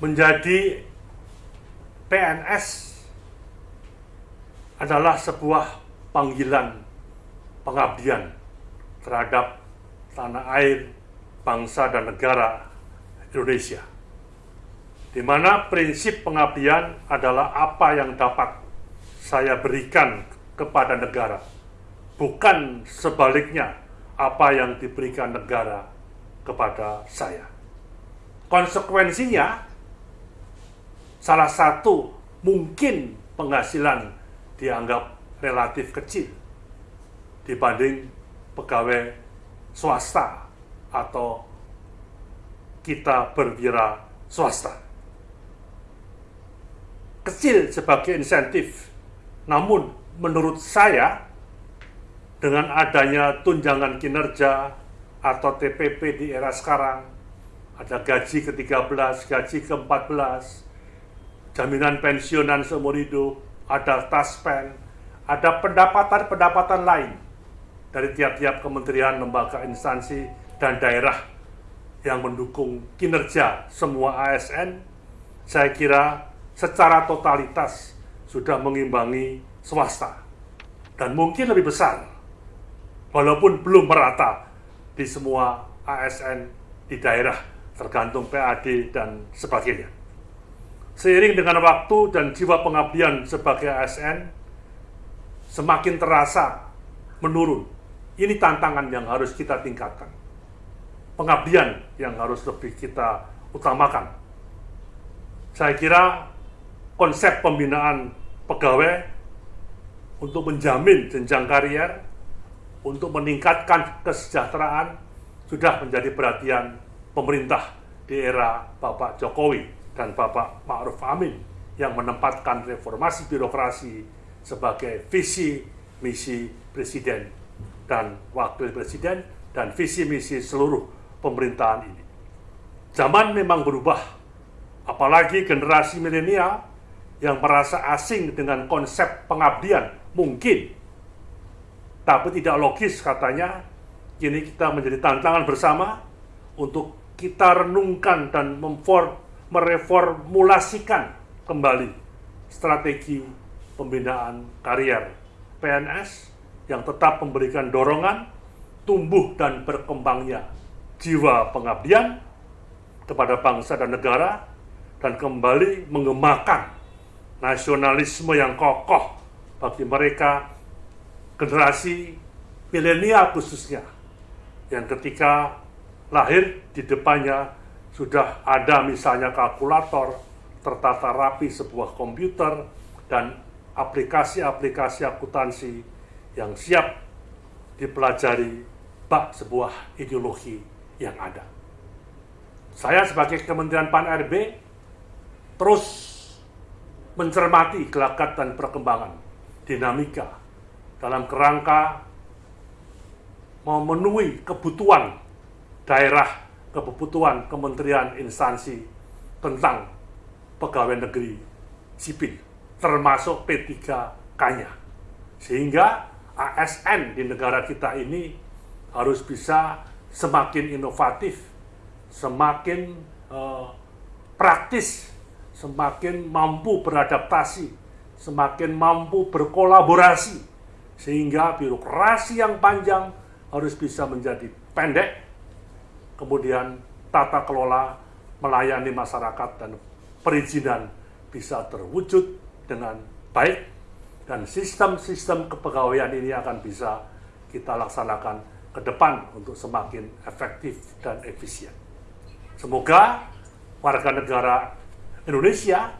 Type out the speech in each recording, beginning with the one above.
menjadi PNS adalah sebuah panggilan pengabdian terhadap tanah air, bangsa dan negara Indonesia. Di mana prinsip pengabdian adalah apa yang dapat saya berikan kepada negara, bukan sebaliknya apa yang diberikan negara kepada saya. Konsekuensinya, salah satu mungkin penghasilan dianggap relatif kecil dibanding pegawai swasta atau kita berwira swasta. Kecil sebagai insentif, namun menurut saya dengan adanya tunjangan kinerja atau TPP di era sekarang, ada gaji ke-13, gaji ke-14, jaminan pensiunan seumur hidup, ada taspen, ada pendapatan-pendapatan lain dari tiap-tiap kementerian, lembaga, instansi, dan daerah yang mendukung kinerja semua ASN, saya kira secara totalitas sudah mengimbangi swasta. Dan mungkin lebih besar, walaupun belum merata di semua ASN di daerah, tergantung PAD dan sebagainya. Seiring dengan waktu dan jiwa pengabdian sebagai ASN, semakin terasa menurun. Ini tantangan yang harus kita tingkatkan pengabdian yang harus lebih kita utamakan. Saya kira konsep pembinaan pegawai untuk menjamin jenjang karier, untuk meningkatkan kesejahteraan, sudah menjadi perhatian pemerintah di era Bapak Jokowi dan Bapak Ma'ruf Amin yang menempatkan reformasi birokrasi sebagai visi misi presiden dan wakil presiden dan visi misi seluruh pemerintahan ini. Zaman memang berubah, apalagi generasi milenial yang merasa asing dengan konsep pengabdian mungkin, tapi tidak logis katanya. Kini kita menjadi tantangan bersama untuk kita renungkan dan mereformulasikan kembali strategi pembinaan karier PNS yang tetap memberikan dorongan tumbuh dan berkembangnya jiwa pengabdian kepada bangsa dan negara dan kembali mengemakan nasionalisme yang kokoh bagi mereka generasi milenial khususnya yang ketika lahir di depannya sudah ada misalnya kalkulator tertata rapi sebuah komputer dan aplikasi-aplikasi akuntansi yang siap dipelajari bak sebuah ideologi yang ada. Saya sebagai Kementerian Pan-RB terus mencermati gelagat dan perkembangan dinamika dalam kerangka memenuhi kebutuhan daerah, kebutuhan kementerian instansi tentang pegawai negeri sipil, termasuk P3K-nya. Sehingga ASN di negara kita ini harus bisa semakin inovatif, semakin uh, praktis, semakin mampu beradaptasi, semakin mampu berkolaborasi, sehingga birokrasi yang panjang harus bisa menjadi pendek, kemudian tata kelola melayani masyarakat dan perizinan bisa terwujud dengan baik, dan sistem-sistem kepegawaian ini akan bisa kita laksanakan ke depan untuk semakin efektif dan efisien. Semoga warga negara Indonesia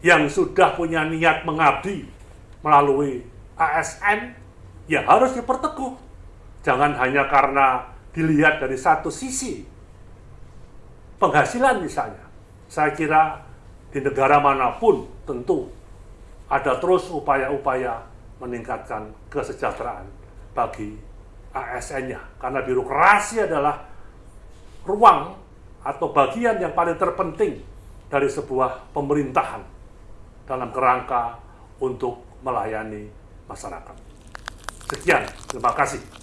yang sudah punya niat mengabdi melalui ASN ya harus diperteguh. Jangan hanya karena dilihat dari satu sisi penghasilan misalnya. Saya kira di negara mana pun tentu ada terus upaya-upaya meningkatkan kesejahteraan bagi ASN-nya. Karena birokrasi adalah ruang atau bagian yang paling terpenting dari sebuah pemerintahan dalam kerangka untuk melayani masyarakat. Sekian, terima kasih.